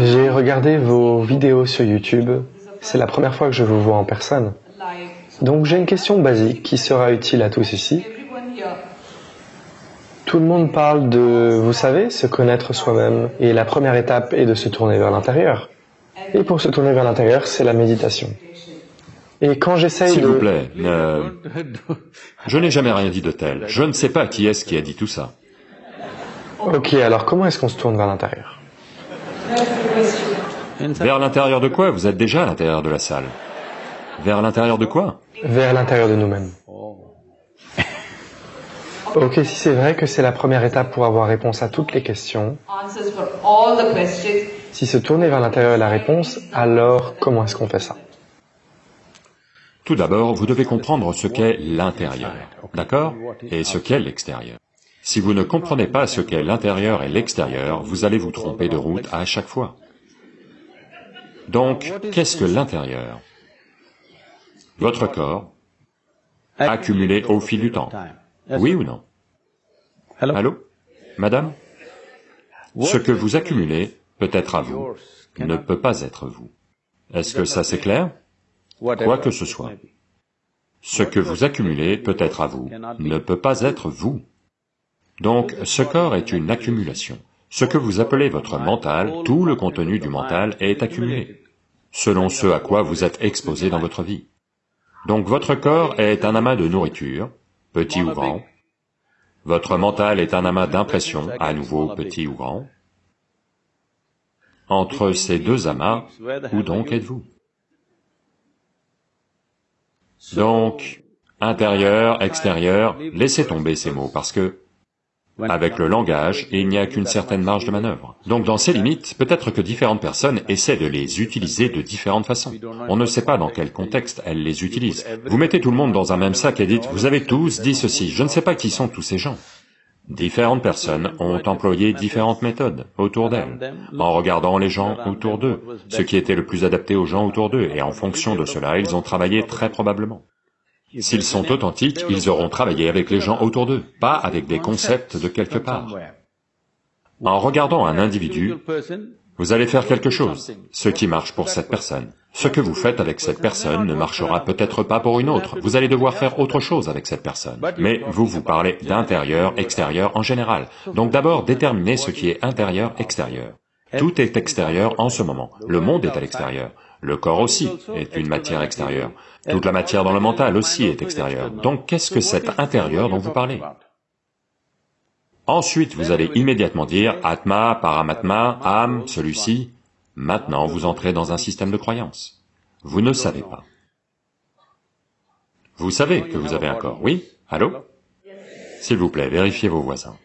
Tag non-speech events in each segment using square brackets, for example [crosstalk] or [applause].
J'ai regardé vos vidéos sur YouTube. C'est la première fois que je vous vois en personne. Donc j'ai une question basique qui sera utile à tous ici. Tout le monde parle de, vous savez, se connaître soi-même. Et la première étape est de se tourner vers l'intérieur. Et pour se tourner vers l'intérieur, c'est la méditation. Et quand j'essaye S'il de... vous plaît, ne- je n'ai jamais rien dit de tel. Je ne sais pas qui est-ce qui a dit tout ça. Ok, alors comment est-ce qu'on se tourne vers l'intérieur? Vers l'intérieur de quoi Vous êtes déjà à l'intérieur de la salle. Vers l'intérieur de quoi Vers l'intérieur de nous-mêmes. Ok, si c'est vrai que c'est la première étape pour avoir réponse à toutes les questions. si se tourner vers l'intérieur est la réponse, alors comment est-ce qu'on fait ça Tout d'abord, vous devez comprendre ce qu'est l'intérieur, d'accord Et ce qu'est l'extérieur. Si vous ne comprenez pas ce qu'est l'intérieur et l'extérieur, vous allez vous tromper de route à chaque fois. Donc, qu'est-ce que l'intérieur? Votre corps, accumulé au fil du temps. Oui ou non? Allô? Madame? Ce que vous accumulez peut être à vous, ne peut pas être vous. Est-ce que ça c'est clair? Quoi que ce soit. Ce que vous accumulez peut être à vous, ne peut pas être vous. Donc, ce corps est une accumulation. Ce que vous appelez votre mental, tout le contenu du mental est accumulé, selon ce à quoi vous êtes exposé dans votre vie. Donc votre corps est un amas de nourriture, petit ou grand. Votre mental est un amas d'impressions, à nouveau petit ou grand. Entre ces deux amas, où donc êtes-vous? Donc, intérieur, extérieur, laissez tomber ces mots parce que, avec le langage, il n'y a qu'une certaine marge de manœuvre. Donc dans ces limites, peut-être que différentes personnes essaient de les utiliser de différentes façons. On ne sait pas dans quel contexte elles les utilisent. Vous mettez tout le monde dans un même sac et dites, vous avez tous dit ceci, je ne sais pas qui sont tous ces gens. Différentes personnes ont employé différentes méthodes autour d'elles, en regardant les gens autour d'eux, ce qui était le plus adapté aux gens autour d'eux, et en fonction de cela, ils ont travaillé très probablement. S'ils sont authentiques, ils auront travaillé avec les gens autour d'eux, pas avec des concepts de quelque part. En regardant un individu, vous allez faire quelque chose, ce qui marche pour cette personne. Ce que vous faites avec cette personne ne marchera peut-être pas pour une autre, vous allez devoir faire autre chose avec cette personne. Mais vous vous parlez d'intérieur, extérieur en général. Donc d'abord déterminez ce qui est intérieur, extérieur. Tout est extérieur en ce moment, le monde est à l'extérieur, le corps aussi est une matière extérieure, toute la matière dans le mental aussi est extérieure. Donc qu'est-ce que cet intérieur dont vous parlez? Ensuite, vous allez immédiatement dire Atma, Paramatma, âme, celui-ci. Maintenant, vous entrez dans un système de croyance. Vous ne savez pas. Vous savez que vous avez un corps, oui? Allô? S'il vous plaît, vérifiez vos voisins.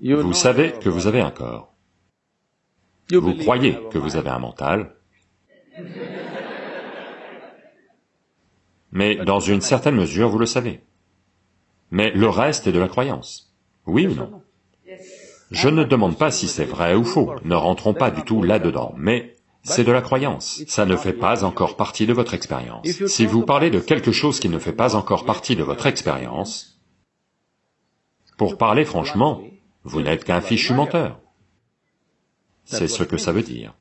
Vous savez que vous avez un corps. Vous croyez que vous avez un mental. [laughs] Mais dans une certaine mesure, vous le savez. Mais le reste est de la croyance. Oui ou non? Je ne demande pas si c'est vrai ou faux, ne rentrons pas du tout là-dedans, mais c'est de la croyance, ça ne fait pas encore partie de votre expérience. Si vous parlez de quelque chose qui ne fait pas encore partie de votre expérience, pour parler franchement, vous n'êtes qu'un fichu menteur. C'est ce que ça veut dire.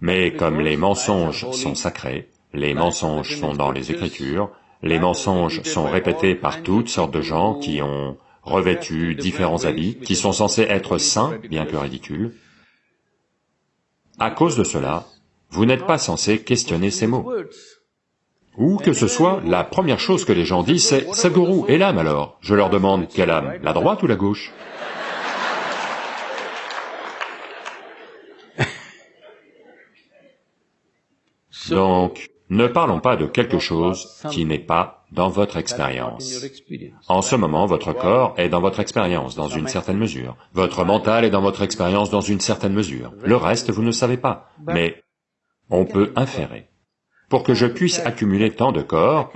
Mais comme les mensonges sont sacrés, les mensonges sont dans les Écritures, les mensonges sont répétés par toutes sortes de gens qui ont revêtu différents habits, qui sont censés être saints, bien que ridicules. À cause de cela, vous n'êtes pas censé questionner ces mots. Ou que ce soit, la première chose que les gens disent c'est « Sadhguru, et l'âme alors ?» Je leur demande « Quelle âme La droite ou la gauche ?» Donc, ne parlons pas de quelque chose qui n'est pas dans votre expérience. En ce moment, votre corps est dans votre expérience, dans une certaine mesure. Votre mental est dans votre expérience, dans une certaine mesure. Le reste, vous ne savez pas, mais on peut inférer. Pour que je puisse accumuler tant de corps,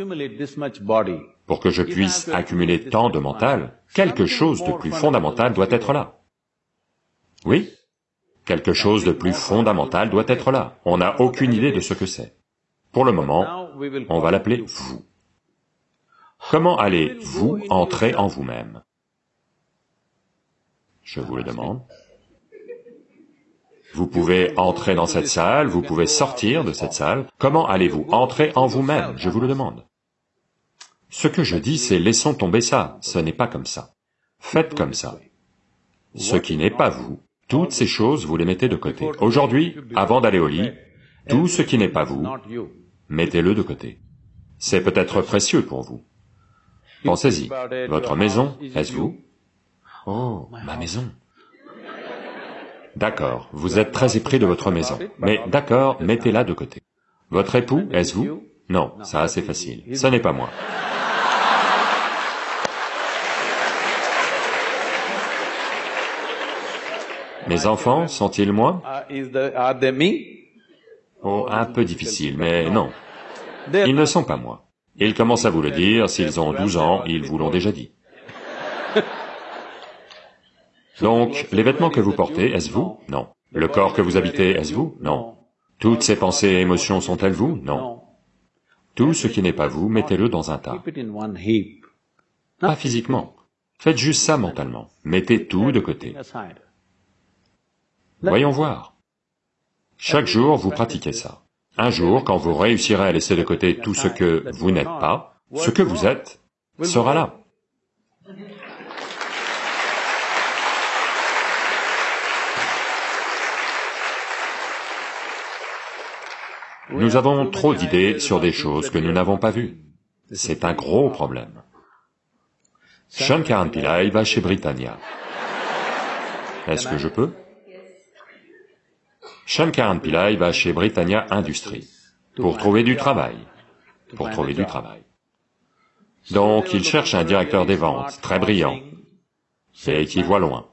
pour que je puisse accumuler tant de mental, quelque chose de plus fondamental doit être là. Oui? Quelque chose de plus fondamental doit être là. On n'a aucune idée de ce que c'est. Pour le moment, on va l'appeler vous. Comment allez-vous entrer en vous-même? Je vous le demande. Vous pouvez entrer dans cette salle, vous pouvez sortir de cette salle. Comment allez-vous entrer en vous-même? Je vous le demande. Ce que je dis, c'est laissons tomber ça, ce n'est pas comme ça. Faites comme ça. Ce qui n'est pas vous, toutes ces choses, vous les mettez de côté. Aujourd'hui, avant d'aller au lit, tout ce qui n'est pas vous, mettez-le de côté. C'est peut-être précieux pour vous. Pensez-y, votre maison, est-ce vous? Oh, ma maison. D'accord, vous êtes très épris de votre maison, mais d'accord, mettez-la de côté. Votre époux, est-ce vous? Non, ça c'est facile, ce n'est pas moi. Mes enfants sont-ils moi Oh, un peu difficile, mais non. Ils ne sont pas moi. Ils commencent à vous le dire, s'ils ont 12 ans, ils vous l'ont déjà dit. [laughs] Donc, les vêtements que vous portez, est-ce vous? Non. Le corps que vous habitez, est-ce vous? Non. Toutes ces pensées et émotions sont-elles vous? Non. Tout ce qui n'est pas vous, mettez-le dans un tas. Pas physiquement. Faites juste ça mentalement. Mettez tout de côté. Voyons voir. Chaque jour, vous pratiquez ça. Un jour, quand vous réussirez à laisser de côté tout ce que vous n'êtes pas, ce que vous êtes sera là. Nous avons trop d'idées sur des choses que nous n'avons pas vues. C'est un gros problème. Shankaran Pillai va chez Britannia. Est-ce que je peux Shankaran Pillai va chez Britannia Industries pour trouver du travail, pour trouver du travail. Donc il cherche un directeur des ventes très brillant et qui voit loin.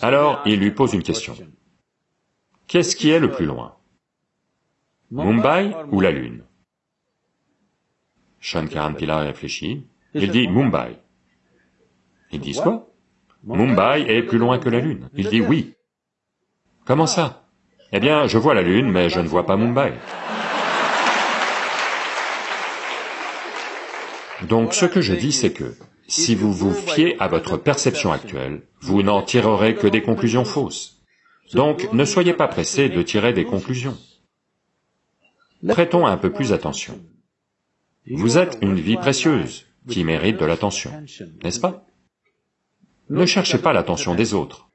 Alors il lui pose une question. Qu'est-ce qui est le plus loin? Mumbai ou la Lune? Shankaran Pillai réfléchit, il dit Mumbai. Ils disent quoi Mumbai est plus loin que la Lune. Il dit oui. Comment ça? Eh bien, je vois la Lune, mais je ne vois pas Mumbai. Donc ce que je dis, c'est que, si vous vous fiez à votre perception actuelle, vous n'en tirerez que des conclusions fausses. Donc ne soyez pas pressés de tirer des conclusions. Prêtons un peu plus attention. Vous êtes une vie précieuse, qui mérite de l'attention, n'est-ce pas? Ne cherchez pas l'attention des autres.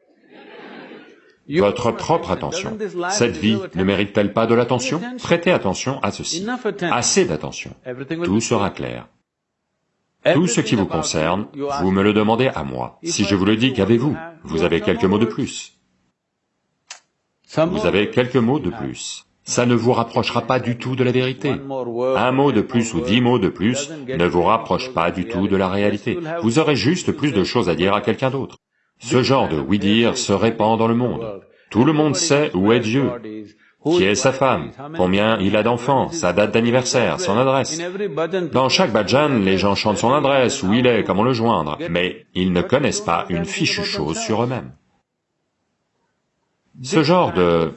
Votre propre attention. Cette vie ne mérite-t-elle pas de l'attention? Prêtez attention à ceci. Assez d'attention. Tout sera clair. Tout ce qui vous concerne, vous me le demandez à moi. Si je vous le dis, qu'avez-vous? Vous avez quelques mots de plus. Vous avez quelques mots de plus ça ne vous rapprochera pas du tout de la vérité. Un mot de plus ou dix mots de plus ne vous rapproche pas du tout de la réalité. Vous aurez juste plus de choses à dire à quelqu'un d'autre. Ce genre de oui-dire se répand dans le monde. Tout le monde sait où est Dieu, qui est sa femme, combien il a d'enfants, sa date d'anniversaire, son adresse? Dans chaque bhajan, les gens chantent son adresse, où il est, comment le joindre, mais ils ne connaissent pas une fichue chose sur eux-mêmes. Ce genre de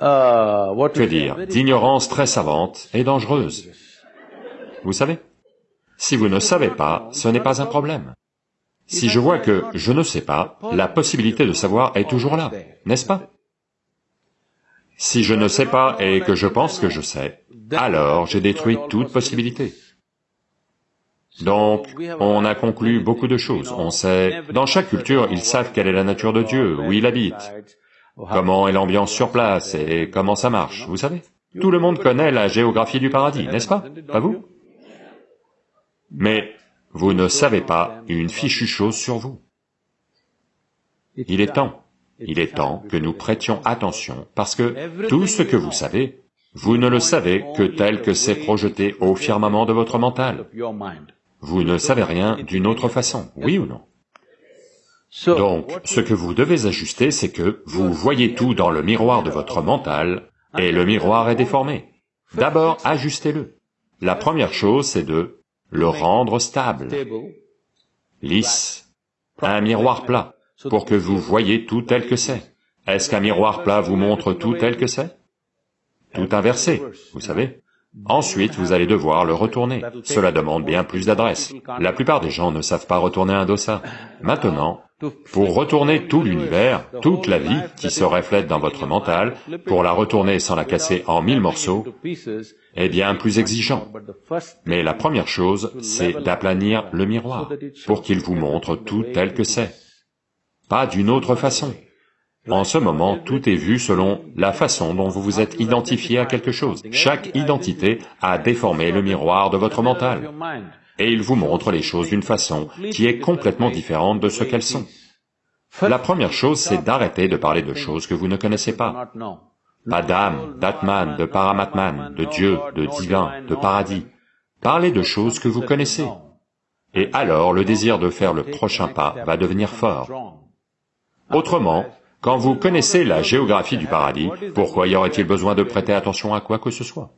que dire, d'ignorance très savante et dangereuse. Vous savez Si vous ne savez pas, ce n'est pas un problème. Si je vois que je ne sais pas, la possibilité de savoir est toujours là, n'est-ce pas? Si je ne sais pas et que je pense que je sais, alors j'ai détruit toute possibilité. Donc, on a conclu beaucoup de choses. On sait, dans chaque culture, ils savent quelle est la nature de Dieu, où il habite, comment est l'ambiance sur place et comment ça marche, vous savez? Tout le monde connaît la géographie du paradis, n'est-ce pas? Pas vous? Mais vous ne savez pas une fichue chose sur vous. Il est temps, il est temps que nous prêtions attention, parce que tout ce que vous savez, vous ne le savez que tel que c'est projeté au firmament de votre mental. Vous ne savez rien d'une autre façon, oui ou non? Donc, ce que vous devez ajuster, c'est que vous voyez tout dans le miroir de votre mental, et le miroir est déformé. D'abord, ajustez-le. La première chose, c'est de le rendre stable, lisse, un miroir plat, pour que vous voyez tout tel que c'est. Est-ce qu'un miroir plat vous montre tout tel que c'est? Tout inversé, vous savez. Ensuite, vous allez devoir le retourner. Cela demande bien plus d'adresse. La plupart des gens ne savent pas retourner un dosa. [laughs] Maintenant, pour retourner tout l'univers, toute la vie qui se reflète dans votre mental, pour la retourner sans la casser en mille morceaux, est bien plus exigeant. Mais la première chose, c'est d'aplanir le miroir, pour qu'il vous montre tout tel que c'est. Pas d'une autre façon. En ce moment, tout est vu selon la façon dont vous vous êtes identifié à quelque chose. Chaque identité a déformé le miroir de votre mental, et il vous montre les choses d'une façon qui est complètement différente de ce qu'elles sont. La première chose, c'est d'arrêter de parler de choses que vous ne connaissez pas. Pas d'âme, d'atman, de paramatman, de Dieu, de divin, de paradis. Parlez de choses que vous connaissez. Et alors, le désir de faire le prochain pas va devenir fort. Autrement, quand vous connaissez la géographie du paradis, pourquoi y aurait-il besoin de prêter attention à quoi que ce soit?